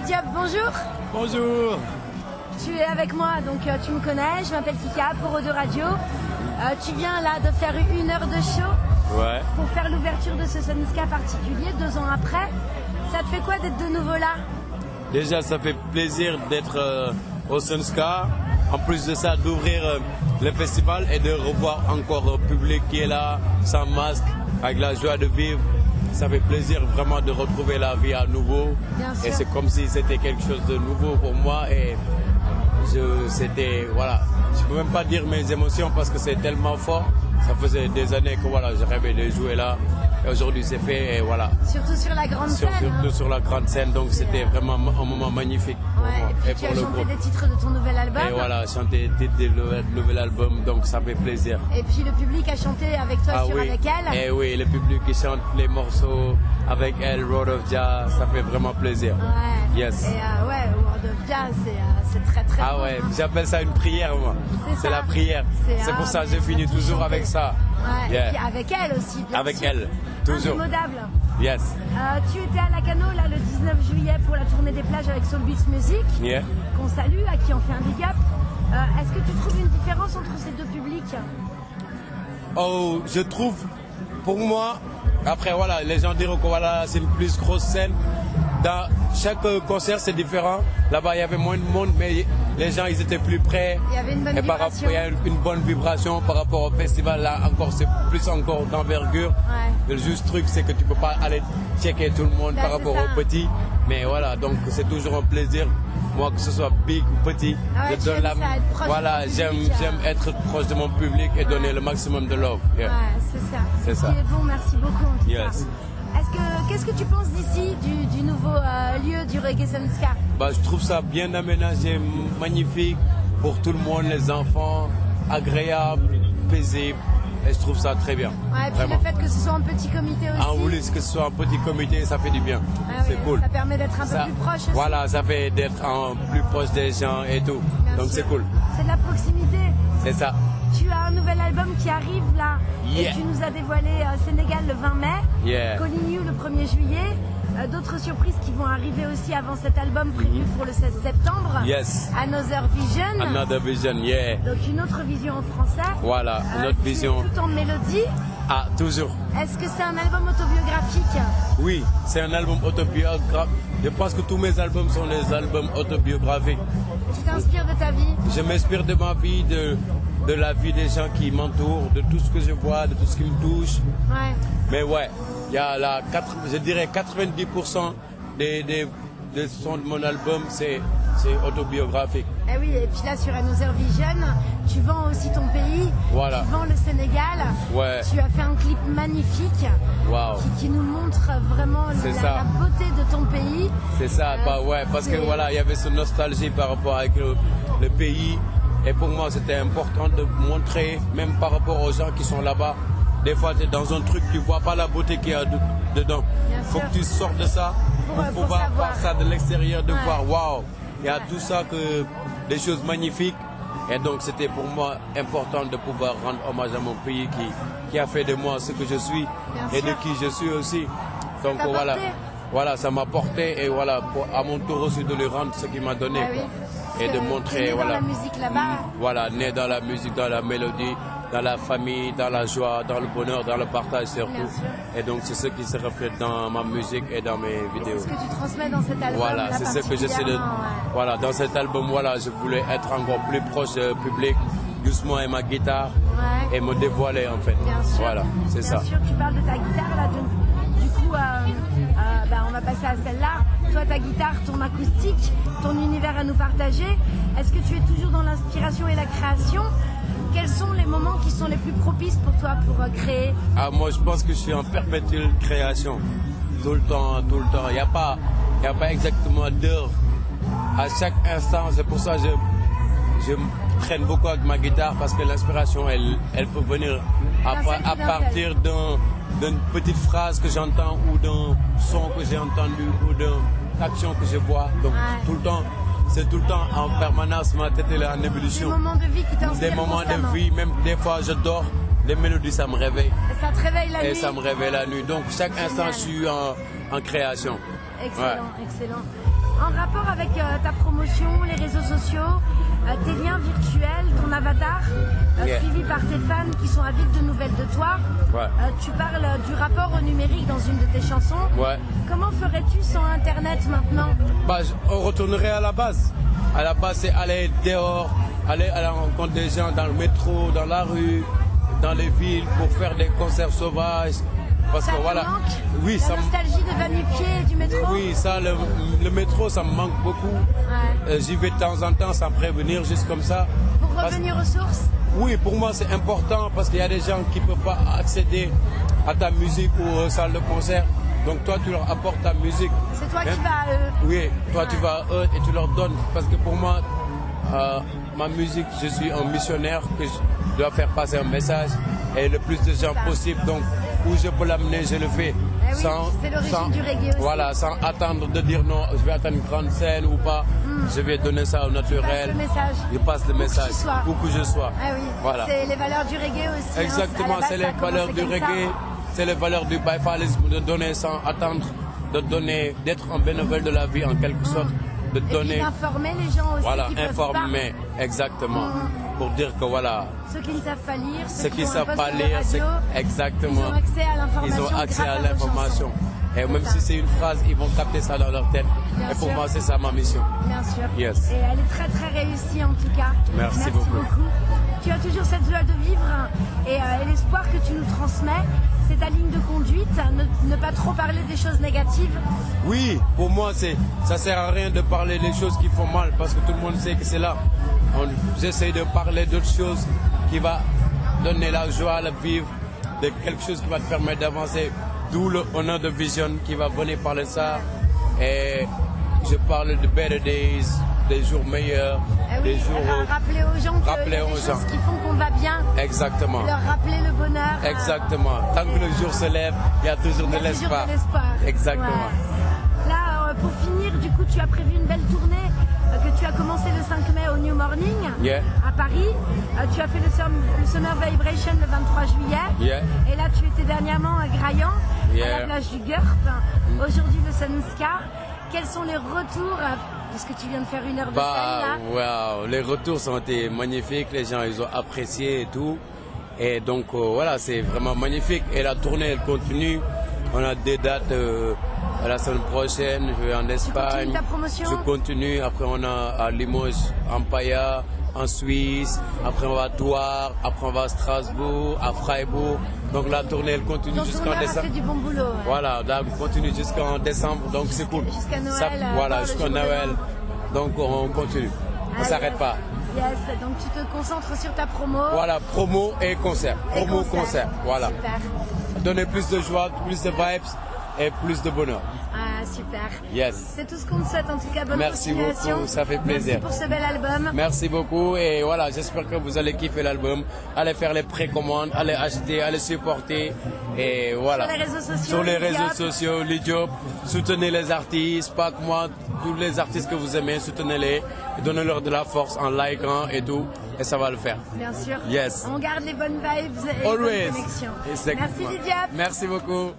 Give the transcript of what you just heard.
Kiki Diop, bonjour. Bonjour. Tu es avec moi, donc euh, tu me connais, je m'appelle Kika pour de Radio. Euh, tu viens là de faire une heure de show Ouais. pour faire l'ouverture de ce Soniska particulier, deux ans après. Ça te fait quoi d'être de nouveau là? Déjà, ça fait plaisir d'être euh, au Sunska. En plus de ça, d'ouvrir le festival et de revoir encore le public qui est là, sans masque, avec la joie de vivre. Ça fait plaisir vraiment de retrouver la vie à nouveau. Bien. Et c'est comme si c'était quelque chose de nouveau pour moi. Et je, c'était, voilà, je peux même pas dire mes émotions parce que c'est tellement fort. Ça faisait des années que voilà, je rêvais de jouer là. Aujourd'hui, c'est fait. Et voilà. Surtout sur la grande Sur- scène. surtout sur la grande scène, donc c'était vraiment un moment magnifique pour Ouais, moi et et tu pour as le chanté groupe. des titres de ton nouvel album. Et voilà, chanter des titres de nouvel album, donc ça fait plaisir. Et puis le public a chanté avec toi Ah sur oui, Avec elle. et oui, le public qui chante les morceaux avec elle, Road of Jazz, ça fait vraiment plaisir. Ouais. Yes. Et euh, ouais, c'est très très Ah ouais, hein. j'appelle ça une prière moi. C'est la prière. C'est, pour ça que finis faut toujours avec ça. Ouais, Yeah. Et puis avec elle aussi, bien Avec sûr. elle, toujours. Indémodable. Yes. Euh, tu étais à Lacano là le 19 juillet pour la tournée des plages avec Soul Beats Music, Yeah. qu'on salue, à qui on fait un big up. Euh, Est-ce que tu trouves une différence entre ces deux publics? Oh, je trouve, pour moi, après voilà, les gens diront que voilà, c'est une plus grosse scène. Dans chaque concert, c'est différent. Là-bas, il y avait moins de monde, mais les gens, ils étaient plus près. Il y avait une bonne Et par vibration. rapport, il y a une, bonne vibration par rapport au festival. Là, encore, c'est plus encore d'envergure. Ouais. Le juste truc, c'est que tu peux pas aller checker tout le monde par rapport ça. aux petits. Mais voilà, donc c'est toujours un plaisir. Moi, que ce soit big ou petit, Ah ouais, je tu donne la Voilà, j'aime, j'aime euh. être proche de mon public et donner le maximum de love. Yeah. Ouais, c'est ça. C'est ce ça. bon, merci beaucoup Yes. Est-ce que, qu'est-ce que tu penses d'ici, du, du nouveau euh, lieu du Reggae Sunska Bah, je trouve ça bien aménagé, magnifique pour tout le monde, les enfants, agréable, paisible. Et je trouve ça très bien. Ouais, et puis Vraiment. le fait que ce soit un petit comité aussi. En voulu que ce soit un petit comité, ça fait du bien. Ah c'est ouais, cool. Ça permet d'être un peu Ça- plus proche aussi. Voilà, ça fait d'être plus proche des gens et tout. Bien Donc c'est cool. C'est de la proximité. C'est ça. Tu as un nouvel album qui arrive là. Yeah. Et tu nous as dévoilé euh, Sénégal le 20 mai. Yeah. Calling You le 1er juillet. Euh, D'autres surprises qui vont arriver aussi avant cet album prévu pour le 16 septembre. Yes. Another Vision. Another vision, yeah. Donc une autre vision en français. Voilà, Euh, notre tu es vision. Tout en mélodie. Ah, toujours. Est-ce que c'est un album autobiographique? Oui, c'est un album autobiographique. Je pense que tous mes albums sont des albums autobiographiques. Tu t'inspires de ta vie? Je m'inspire de ma vie, de, de la vie des gens qui m'entourent, de tout ce que je vois, de tout ce qui me touche. Ouais. Mais ouais, il y a la, je dirais 90% des, des, des sons de mon album, c'est c'est autobiographique. Eh oui, et puis là sur Another Vision, tu vends aussi ton pays. Voilà. Tu vends le Sénégal. Ouais. Tu as fait un clip magnifique Waouh. qui, qui nous montre vraiment la, beauté de ton pays. C'est ça, Euh, bah ouais, parce que voilà, il y avait cette nostalgie par rapport avec le, le pays. Et pour moi, c'était important de montrer, même par rapport aux gens qui sont là-bas. Des fois, tu es dans un truc, tu vois pas la beauté qu'il y a de- dedans. Bien faut sûr. que tu sortes de ça Pour, pour, euh, pouvoir savoir. voir ça de l'extérieur, de Ouais. voir, waouh, il y a Ouais. tout ça, que des choses magnifiques. Et donc, c'était pour moi important de pouvoir rendre hommage à mon pays qui, qui a fait de moi ce que je suis Bien et de qui je suis aussi. Donc voilà. porté. Voilà, ça m'a porté et voilà, pour- à mon tour aussi de lui rendre ce qu'il m'a donné. Ah oui. quoi. Parce Et de montrer, né dans voilà. la musique là-bas. Voilà, né dans la musique, dans la mélodie, dans la famille, dans la joie, dans le bonheur, dans le partage surtout. Bien. Et donc c'est ce qui se reflète dans ma musique et dans mes Et c'est vidéos. ce que tu transmets dans cet album. Voilà, là, c'est ce que j'essaie de. ouais. Voilà, dans cet album, voilà, je voulais être encore plus proche du public, doucement avec ma guitare Ouais. et me dévoiler en fait. Bien sûr. Voilà, c'est Bien ça. sûr, tu parles de ta guitare là. Du, du coup, euh, euh, va passer à celle-là. Toi, ta guitare, ton acoustique, ton univers à nous partager. Est-ce que tu es toujours dans l'inspiration et la création? Quels sont les moments qui sont les plus propices pour toi pour euh, créer? Ah, moi, je pense que je suis en perpétuelle création. Tout le temps, tout le temps. Il n'y a, pas- y a pas exactement d'heure. À chaque instant, c'est pour ça que je, je traîne beaucoup avec ma guitare parce que l'inspiration, elle, elle peut venir à, à partir d'un- d'une petite phrase que j'entends ou d'un son que j'ai entendu ou d'une action que je vois. Donc, Ouais. tout le temps, c'est tout le temps en permanence, ma tête est en Des ébullition. moments de vie qui t'inspirent Des moments de vie, même des fois je dors, les mélodies ça me réveille Et ça te réveille la et nuit ça me réveille la nuit. Donc chaque instant je suis en, en création. Excellent, excellent. En rapport avec euh, ta promotion, les réseaux sociaux, tes liens virtuels, ton avatar, euh, Yeah. suivi par tes fans qui sont avides de nouvelles de toi, Ouais. euh, tu parles euh, du rapport au numérique dans une de tes chansons. Ouais. Comment ferais-tu sans Internet maintenant Bah, on retournerait à la base. À la base, c'est aller dehors, aller à la rencontre des gens dans le métro, dans la rue, dans les villes pour faire des concerts sauvages. Parce Ça que voilà. manque Oui, La ça nostalgie de va-nu-pied et du métro Oui, ça, le, le métro, ça me manque beaucoup. Ouais. Euh, J'y vais de temps en temps sans prévenir, juste comme ça. Pour Parce- revenir aux sources Oui, pour moi, c'est important parce qu'il y a des gens qui ne peuvent pas accéder à ta musique ou aux salles de concert. Donc toi, tu leur apportes ta musique. C'est toi qui Même- vas à eux. Oui, toi, tu vas à eux et tu leur donnes. Parce que pour moi, euh, ma musique, je suis un missionnaire que je dois faire passer un message et le plus de gens possible. Donc, où je peux l'amener, je le fais. Eh oui, c'est l'origine du aussi. Voilà, sans attendre de dire non, je vais attendre une grande scène ou pas. Je vais donner ça au naturel. Hmm. le message. Je passe le Où que message. tu sois. Où que je sois. Oui, Voilà. c'est les valeurs du reggae aussi. hein. Exactement, c'est les valeurs du reggae, c'est les valeurs du baïfalisme, de donner sans attendre, de donner, d'être un bénévole de la vie en quelque sorte, de Et donner, d'informer les gens aussi voilà, informer, exactement, pour dire que voilà. Ceux qui ne savent pas lire, ceux, ceux qui un savent pas lire, radio, exactement, Ils ont accès à l'information. ils ont accès grâce à vos l'information. chansons. Et même ça. si c'est une phrase, ils vont capter ça dans leur tête. Bien Et pour sûr. moi, c'est ça ma mission. Bien sûr. Yes. Et elle est très très réussie en tout cas. Merci beaucoup. Tu as toujours cette joie de vivre et, euh, et l'espoir que tu nous transmets. C'est ta ligne de conduite, ne, pas trop parler des choses négatives. Oui, pour moi, c'est, ça sert à rien de parler des choses qui font mal parce que tout le monde sait que c'est là. J'essaie de parler d'autres choses qui va donner la joie à la vivre, de quelque chose qui va te permettre d'avancer. D'où le honneur de Vision qui va venir parler ça. Et je parle de better days, des jours meilleurs, Eh oui, des jours. ra- rappeler aux gens qu'il y a rappeler des aux choses gens. qui font qu'on va bien. Exactement. Leur rappeler le bonheur. euh, Exactement. Tant que le jour se lève, il y a toujours de l'espoir. Exactement. Ouais. Là, euh, pour finir, du coup, tu as prévu une belle tournée euh, que tu as commencé le 5 mai au New Morning Yeah. à Paris. Euh, tu as fait le, Sum- le Summer Vibration le 23 juillet. Yeah. Et là, tu étais dernièrement à Graillan, à Yeah. la plage du Gurp. Aujourd'hui, le Sunska. Quels sont les retours Parce que tu viens de faire une heure de Bah, scène là. les retours ont été magnifiques, les gens ils ont apprécié et tout. Et donc euh, voilà, c'est vraiment magnifique. Et la tournée elle continue. On a des dates euh, la semaine prochaine, je vais en Espagne. ta promotion Je continue. Après on a à Limoges, en Paya, en Suisse. Après on va à Douar. Après on va à Strasbourg, à Freiburg. Donc la tournée elle continue jusqu'en décembre. fait du bon boulot. ouais. Voilà, là, on continue jusqu'en décembre, donc c'est cool. Jusqu'à Noël, Ça- euh, voilà, jusqu'à Noël. Donc on continue. On Ah, s'arrête pas. Yes, donc tu te concentres sur ta promo. Voilà, promo et concert. et Promo, concert. Voilà. Super. Donner plus de joie, plus de vibes et plus de bonheur. Super. Yes. C'est tout ce qu'on te souhaite en tout cas. Bonne Merci beaucoup, ça fait plaisir. Merci pour ce bel album. Merci beaucoup et voilà, j'espère que vous allez kiffer l'album. Allez faire les précommandes, allez acheter, allez supporter et voilà. Sur les réseaux sociaux, Sur les Lil réseaux Diop. sociaux, Lil Diop. Soutenez les artistes, pas que moi, tous les artistes que vous aimez, soutenez-les, donnez-leur de la force en likant et tout, et ça va le faire. Bien sûr. Yes. On garde les bonnes vibes et les bonnes Always. connexions. Exactement. Merci Lydia. Merci beaucoup.